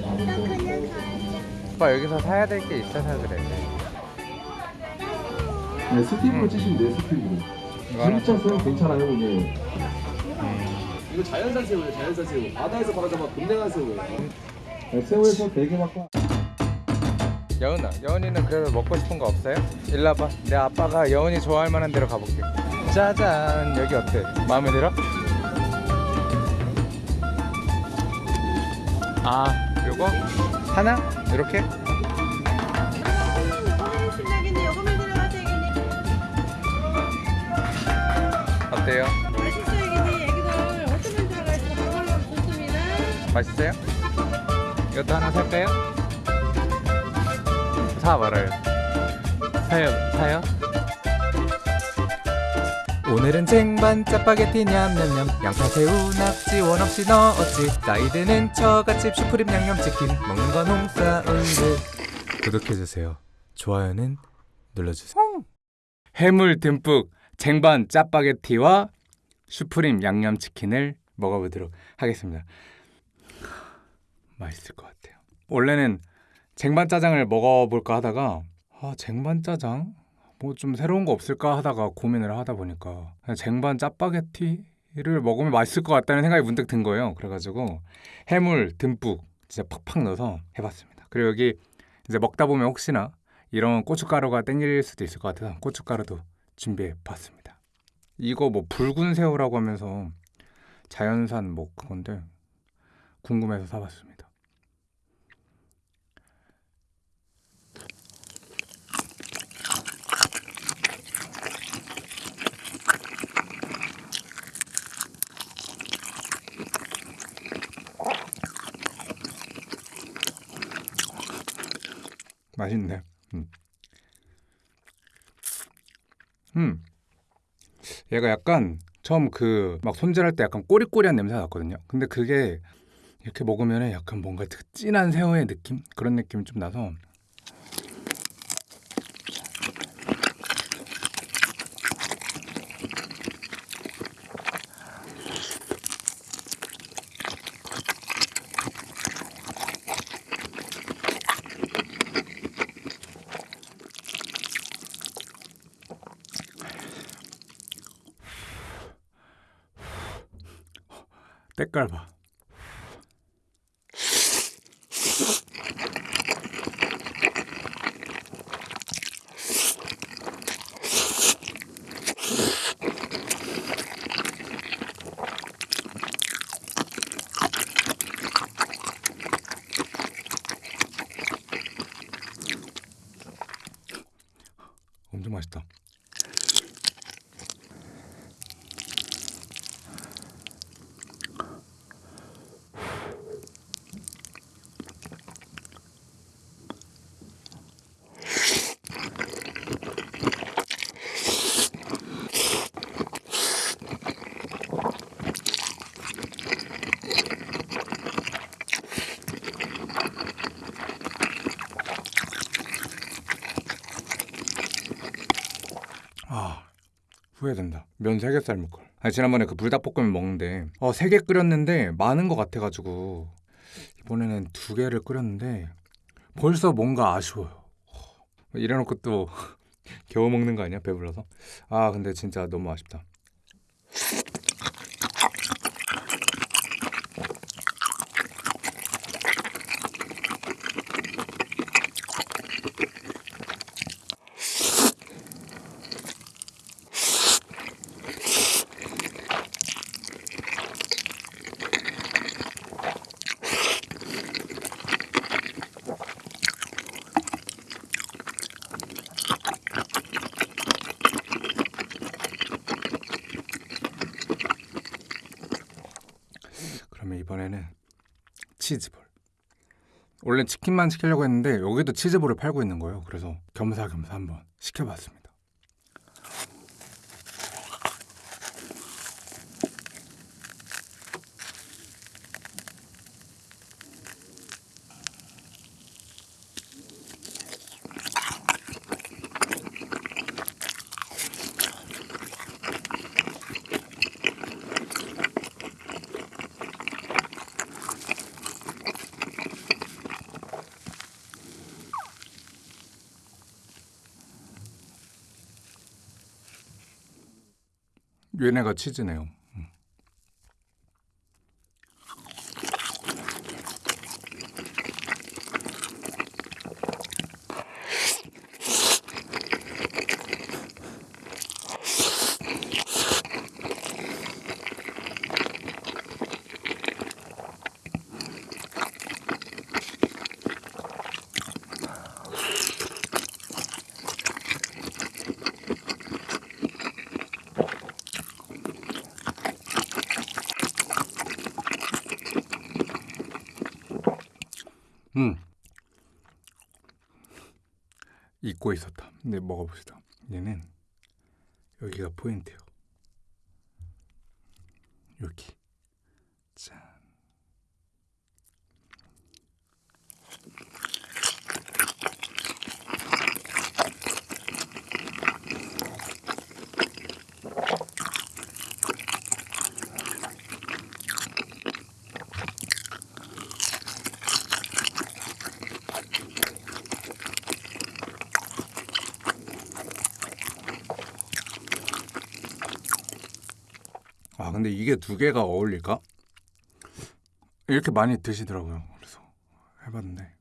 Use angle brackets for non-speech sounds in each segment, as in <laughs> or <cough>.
나 그냥 가자. 오빠 여기서 사야 될 게 있어서 그래. 네, 스팀으로 찌시면 돼요, 하나 진짜 새우 괜찮아요, 이게. 이거 자연산 새우예요, 자연산 새우. 바다에서 바로 잡아 금냉한 새우예요. 네, 새우에서 되게 막 여은아, 여은이는 그래서 먹고 싶은 거 없어요? 일로 와봐. 내 아빠가 여은이 좋아할 만한 데로 가볼게. 짜잔, 여기 어때? 마음에 들어? 아, 요거 하나 이렇게? 어때요? 맛있어야겠네. 애기들 어쩌면 들어가시고 바로 좋습니다. 맛있어요? 이것도 하나 살까요? 사 말아요. 사요, 사요? 오늘은 쟁반 짜파게티 냠냠냠. 양파 새우 낙지 원 없이 넣었지. 나이 드는 처갓집 슈프림 양념치킨. 먹는 건 홍사운드 구독해주세요. 좋아요는 눌러주세요. 해물 듬뿍 쟁반 짜파게티와 슈프림 양념치킨을 먹어보도록 하겠습니다. 맛있을 것 같아요. 원래는 쟁반 짜장을 먹어볼까 하다가 아 쟁반 짜장? 뭐 좀 새로운 거 없을까 하다가 고민을 하다 보니까 쟁반 짜파게티를 먹으면 맛있을 것 같다는 생각이 문득 든 거예요. 그래가지고 해물 듬뿍 진짜 팍팍 넣어서 해봤습니다. 그리고 여기 이제 먹다 보면 혹시나 이런 고춧가루가 땡길 수도 있을 것 같아서 고춧가루도 준비해봤습니다. 이거 뭐 붉은 새우라고 하면서 자연산 뭐 그건데 궁금해서 사봤습니다. 맛있네. 음. 음. 얘가 약간 처음 그 막 손질할 때 약간 꼬리꼬리한 냄새가 났거든요. 근데 그게 이렇게 먹으면 약간 뭔가 그 진한 새우의 느낌 그런 느낌이 좀 나서 때깔 봐. 엄청 맛있다. 아 후회된다. 면세개 삶을 걸. 아니, 지난번에 그 불닭볶음면 먹는데 어, 세개 끓였는데 많은 것 같아가지고 이번에는 두 개를 끓였는데 벌써 뭔가 아쉬워요. 어, 이래놓고 또 <laughs> 겨우 먹는 거 아니야? 배불러서. 아 근데 진짜 너무 아쉽다. 이번에는 치즈볼. 원래 치킨만 시키려고 했는데 여기도 치즈볼을 팔고 있는 거예요. 그래서 겸사겸사 한번 시켜봤습니다. 얘네가 치즈네요. 잊고 있었다. 근데 먹어봅시다. 얘는 여기가 포인트요. 여기. 짠. 근데 이게 두 개가 어울릴까? 이렇게 많이 드시더라고요. 그래서 해봤는데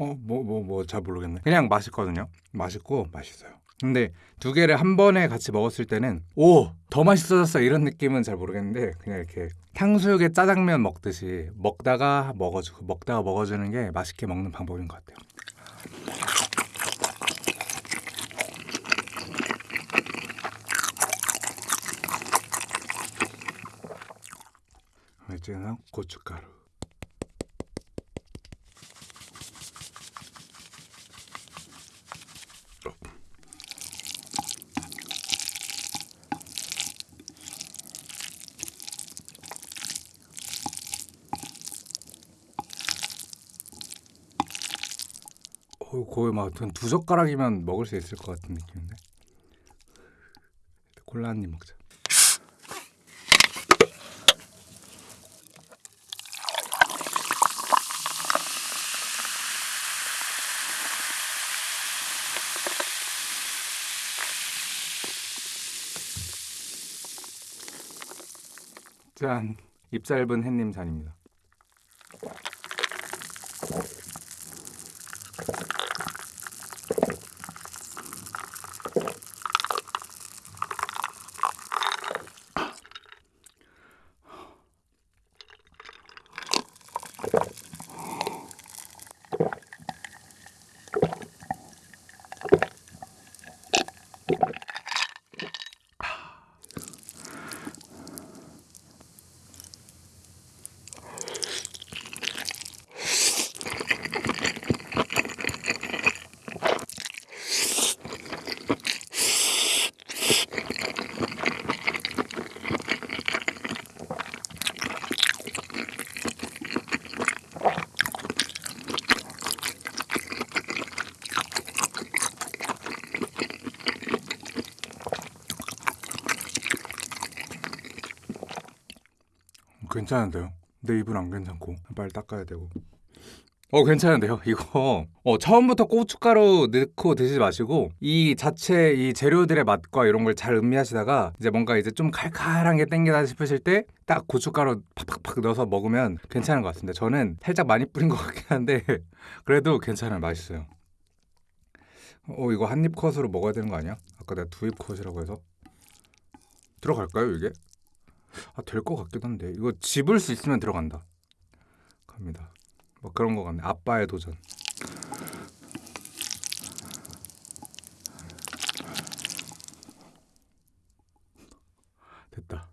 어 뭐 잘 모르겠네. 그냥 맛있거든요. 맛있고 맛있어요. 근데 두 개를 한 번에 같이 먹었을 때는 오 더 맛있어졌어 이런 느낌은 잘 모르겠는데 그냥 이렇게 탕수육에 짜장면 먹듯이 먹다가 먹어주고 먹다가 먹어주는 게 맛있게 먹는 방법인 것 같아요. 이제는 고춧가루. 어, 거의 막두 젓가락이면 먹을 수 있을 것 같은 느낌인데. 콜라 한 입 먹자. 짠, 입 짧은 햇님 잔입니다. 괜찮은데요? 내 입은 안 괜찮고 빨리 닦아야 되고. 어 괜찮은데요? <laughs> 이거 어, 처음부터 고춧가루 넣고 드시지 마시고 이 자체 이 재료들의 맛과 이런 걸 잘 음미하시다가 이제 뭔가 이제 좀 칼칼한 게 땡기다 싶으실 때 딱 고춧가루 팍팍팍 넣어서 먹으면 괜찮은 것 같습니다. 저는 살짝 많이 뿌린 것 같긴 한데 <laughs> 그래도 괜찮아요. 맛있어요. 어 이거 한 입 컷으로 먹어야 되는 거 아니야? 아까 내가 두 입 컷이라고 해서 들어갈까요 이게? 아 될 것 같기도 한데 이거 집을 수 있으면 들어간다. 갑니다. 뭐 그런 거 같네. 아빠의 도전. 됐다.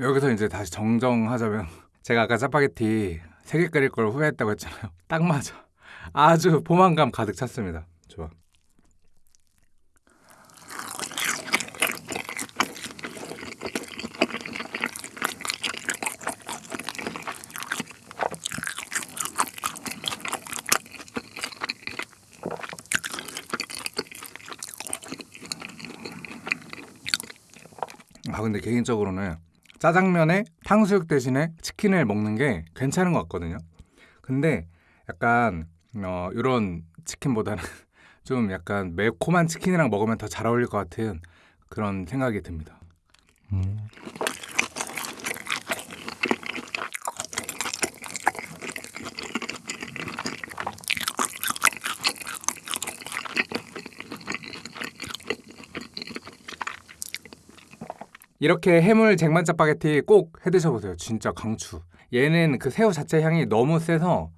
여기서 이제 다시 정정하자면 <laughs> 제가 아까 짜파게티 세 개 끓일 걸 후회했다고 했잖아요. <laughs> 딱 맞아. 아주 포만감 가득 찼습니다. 좋아. 아 근데 개인적으로는 짜장면에 탕수육 대신에 치킨을 먹는 게 괜찮은 것 같거든요. 근데 약간 어 이런 치킨보다는 <laughs> 좀 약간 매콤한 치킨이랑 먹으면 더 잘 어울릴 것 같은 그런 생각이 듭니다. 이렇게 해물 쟁반 짜파게티 꼭 해드셔보세요. 진짜 강추. 얘는 그 새우 자체 향이 너무 세서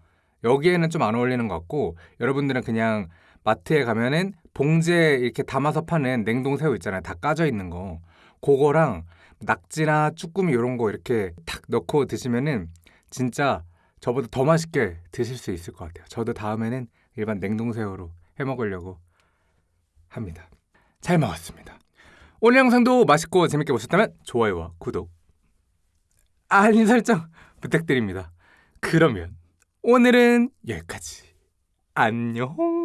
여기에는 좀 안 어울리는 것 같고 여러분들은 그냥 마트에 가면은 봉지에 이렇게 담아서 파는 냉동 새우 있잖아요. 다 까져 있는 거. 그거랑 낙지나 쭈꾸미 이런 거 이렇게 탁 넣고 드시면은 진짜 저보다 더 맛있게 드실 수 있을 것 같아요. 저도 다음에는 일반 냉동 새우로 해 먹으려고 합니다. 잘 먹었습니다. 오늘 영상도 맛있고 재밌게 보셨다면 좋아요와 구독, 알림 설정 부탁드립니다. 그러면 오늘은 여기까지. 안녕.